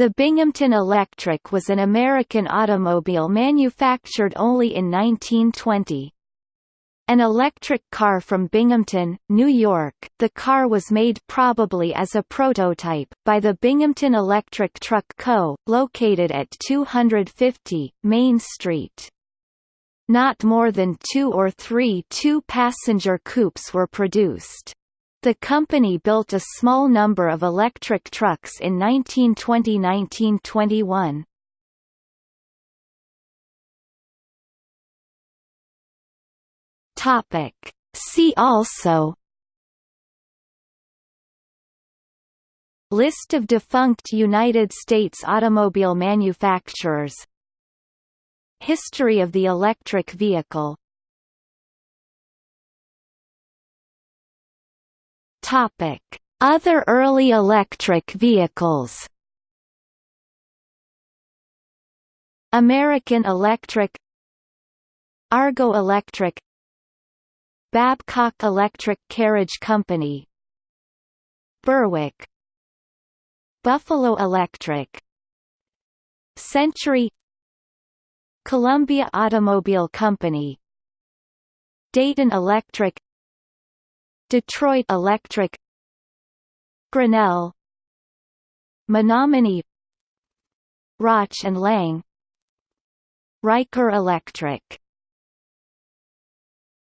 The Binghamton Electric was an American automobile manufactured only in 1920. An electric car from Binghamton, New York, the car was made probably as a prototype, by the Binghamton Electric Truck Co., located at 250, Main Street. Not more than two or three two-passenger coupes were produced. The company built a small number of electric trucks in 1920–1921. Topic. See also List of defunct United States automobile manufacturers History of the electric vehicle Other early electric vehicles. American Electric Argo Electric Babcock Electric Carriage Company. Berwick. Buffalo Electric. Century. Columbia Automobile Company. Dayton Electric Detroit Electric Grinnell Menominee Rauch and Lang Riker Electric